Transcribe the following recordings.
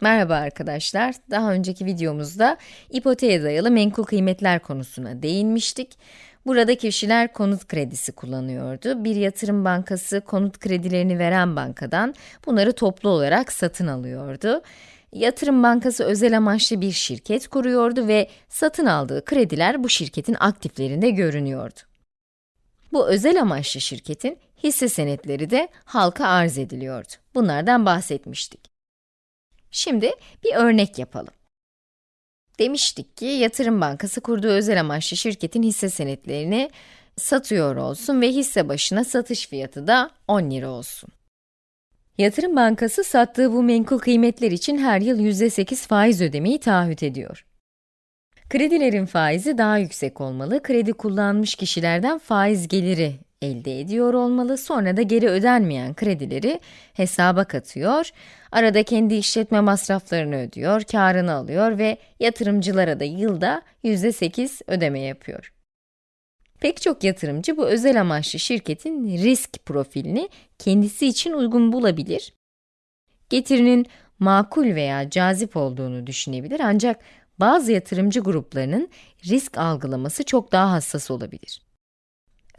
Merhaba arkadaşlar. Daha önceki videomuzda ipoteğe dayalı menkul kıymetler konusuna değinmiştik. Burada kişiler konut kredisi kullanıyordu. Bir yatırım bankası konut kredilerini veren bankadan bunları toplu olarak satın alıyordu. Yatırım bankası özel amaçlı bir şirket kuruyordu ve satın aldığı krediler bu şirketin aktiflerinde görünüyordu. Bu özel amaçlı şirketin hisse senetleri de halka arz ediliyordu. Bunlardan bahsetmiştik. Şimdi bir örnek yapalım. Demiştik ki yatırım bankası kurduğu özel amaçlı şirketin hisse senetlerini satıyor olsun ve hisse başına satış fiyatı da 10 lira olsun. Yatırım bankası sattığı bu menkul kıymetler için her yıl %8 faiz ödemeyi taahhüt ediyor. Kredilerin faizi daha yüksek olmalı, kredi kullanmış kişilerden faiz geliri elde ediyor olmalı, sonra da geri ödenmeyen kredileri hesaba katıyor, arada kendi işletme masraflarını ödüyor, karını alıyor ve yatırımcılara da yılda %8 ödeme yapıyor. Pek çok yatırımcı bu özel amaçlı şirketin risk profilini kendisi için uygun bulabilir. Getirinin makul veya cazip olduğunu düşünebilir ancak bazı yatırımcı gruplarının risk algılaması çok daha hassas olabilir.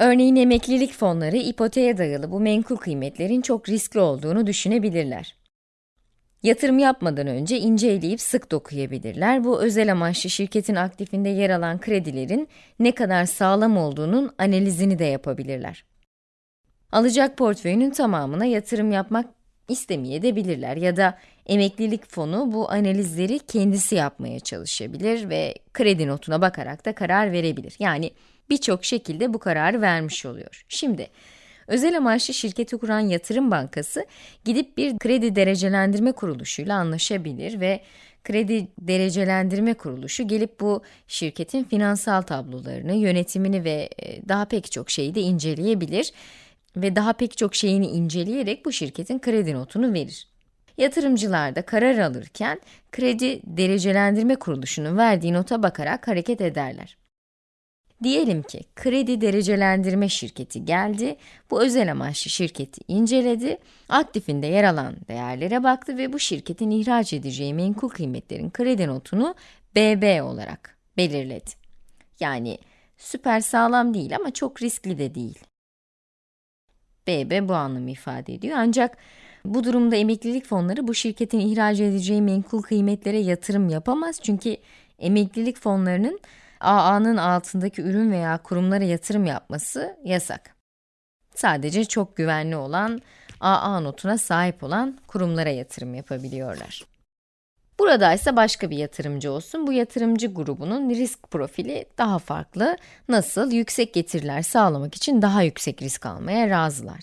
Örneğin emeklilik fonları ipoteğe dayalı bu menkul kıymetlerin çok riskli olduğunu düşünebilirler. Yatırım yapmadan önce inceleyip sık dokuyabilirler. Bu özel amaçlı şirketin aktifinde yer alan kredilerin ne kadar sağlam olduğunun analizini de yapabilirler. Alacak portföyünün tamamına yatırım yapmak istemeyebilirler ya da emeklilik fonu bu analizleri kendisi yapmaya çalışabilir ve kredi notuna bakarak da karar verebilir. Yani birçok şekilde bu kararı vermiş oluyor. Şimdi, özel amaçlı şirketi kuran yatırım bankası, gidip bir kredi derecelendirme kuruluşuyla anlaşabilir ve kredi derecelendirme kuruluşu gelip bu şirketin finansal tablolarını, yönetimini ve e, daha pek çok şeyi de inceleyebilir ve daha pek çok şeyini inceleyerek bu şirketin kredi notunu verir. Yatırımcılar da karar alırken kredi derecelendirme kuruluşunun verdiği nota bakarak hareket ederler. Diyelim ki kredi derecelendirme şirketi geldi, bu özel amaçlı şirketi inceledi, aktifinde yer alan değerlere baktı ve bu şirketin ihraç edeceği menkul kıymetlerin kredi notunu BB olarak belirledi. Yani süper sağlam değil ama çok riskli de değil. BB bu anlamı ifade ediyor ancak bu durumda emeklilik fonları bu şirketin ihraç edeceği menkul kıymetlere yatırım yapamaz çünkü emeklilik fonlarının AA'nın altındaki ürün veya kurumlara yatırım yapması yasak. Sadece çok güvenli olan, AA notuna sahip olan kurumlara yatırım yapabiliyorlar. Burada ise başka bir yatırımcı olsun. Bu yatırımcı grubunun risk profili daha farklı. Nasıl? Yüksek getiriler sağlamak için daha yüksek risk almaya razılar.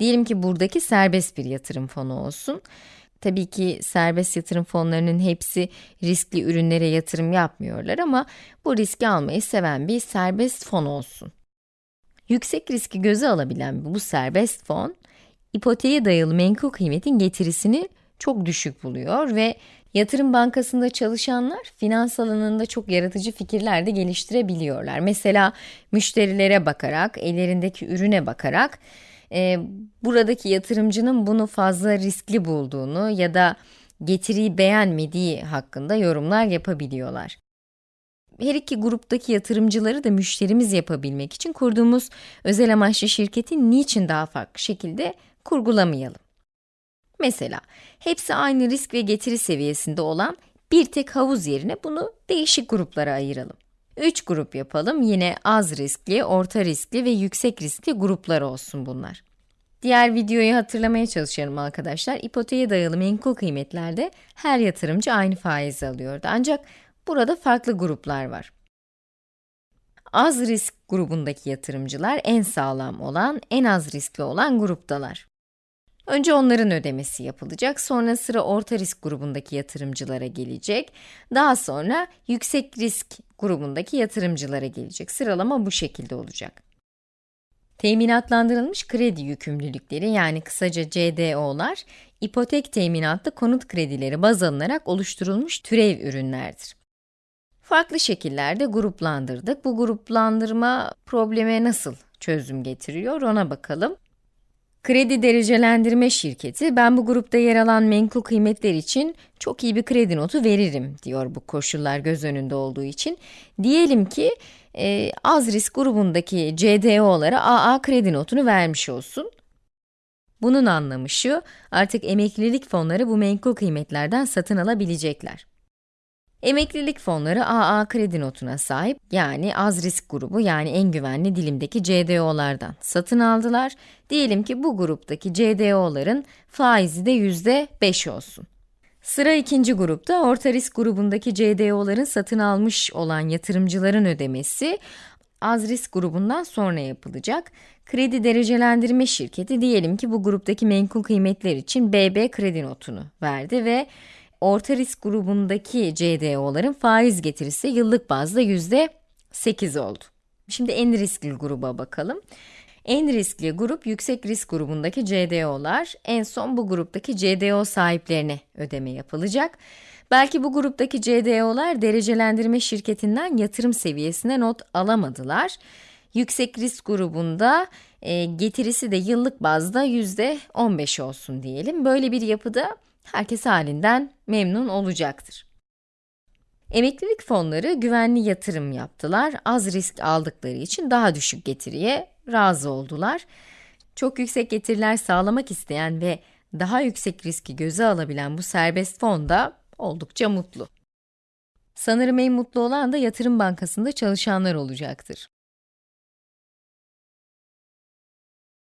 Diyelim ki buradaki serbest bir yatırım fonu olsun. Tabii ki serbest yatırım fonlarının hepsi riskli ürünlere yatırım yapmıyorlar ama bu riski almayı seven bir serbest fon olsun. Yüksek riski göze alabilen bu serbest fon, ipoteğe dayalı menkul kıymetin getirisini çok düşük buluyor ve yatırım bankasında çalışanlar finans alanında çok yaratıcı fikirler de geliştirebiliyorlar. Mesela müşterilere bakarak, ellerindeki ürüne bakarak e, buradaki yatırımcının bunu fazla riskli bulduğunu ya da getiriyi beğenmediği hakkında yorumlar yapabiliyorlar. Her iki gruptaki yatırımcıları da müşterimiz yapabilmek için kurduğumuz özel amaçlı şirketi niçin daha farklı şekilde kurgulamayalım? Mesela, hepsi aynı risk ve getiri seviyesinde olan bir tek havuz yerine bunu değişik gruplara ayıralım. 3 grup yapalım. Yine az riskli, orta riskli ve yüksek riskli gruplar olsun bunlar. Diğer videoyu hatırlamaya çalışıyorum arkadaşlar. İpoteğe dayalı menkul kıymetlerde her yatırımcı aynı faizi alıyordu. Ancak burada farklı gruplar var. Az risk grubundaki yatırımcılar en sağlam olan, en az riskli olan gruptalar. Önce onların ödemesi yapılacak, sonra sıra orta risk grubundaki yatırımcılara gelecek, daha sonra yüksek risk grubundaki yatırımcılara gelecek. Sıralama bu şekilde olacak. Teminatlandırılmış kredi yükümlülükleri yani kısaca CDO'lar, ipotek teminatlı konut kredileri baz alınarak oluşturulmuş türev ürünlerdir. Farklı şekillerde gruplandırdık. Bu gruplandırma probleme nasıl çözüm getiriyor ona bakalım. Kredi derecelendirme şirketi, ben bu grupta yer alan menkul kıymetler için çok iyi bir kredi notu veririm diyor bu koşullar göz önünde olduğu için. Diyelim ki e, az risk grubundaki CDO'lara AA kredi notunu vermiş olsun. Bunun anlamı şu, artık emeklilik fonları bu menkul kıymetlerden satın alabilecekler. Emeklilik fonları AA kredi notuna sahip, yani az risk grubu yani en güvenli dilimdeki CDO'lardan satın aldılar. Diyelim ki bu gruptaki CDO'ların faizi de yüzde 5 olsun. Sıra ikinci grupta, orta risk grubundaki CDO'ların satın almış olan yatırımcıların ödemesi, az risk grubundan sonra yapılacak. Kredi derecelendirme şirketi diyelim ki bu gruptaki menkul kıymetler için BB kredi notunu verdi ve orta risk grubundaki CDO'ların faiz getirisi yıllık bazda yüzde 8 oldu. Şimdi en riskli gruba bakalım. En riskli grup yüksek risk grubundaki CDO'lar. En son bu gruptaki CDO sahiplerine ödeme yapılacak. Belki bu gruptaki CDO'lar derecelendirme şirketinden yatırım seviyesine not alamadılar. Yüksek risk grubunda e, getirisi de yıllık bazda yüzde 15 olsun diyelim. Böyle bir yapıda herkes halinden memnun olacaktır. Emeklilik fonları güvenli yatırım yaptılar, az risk aldıkları için daha düşük getiriye razı oldular. Çok yüksek getiriler sağlamak isteyen ve daha yüksek riski göze alabilen bu serbest fon da oldukça mutlu. Sanırım en mutlu olan da yatırım bankasında çalışanlar olacaktır.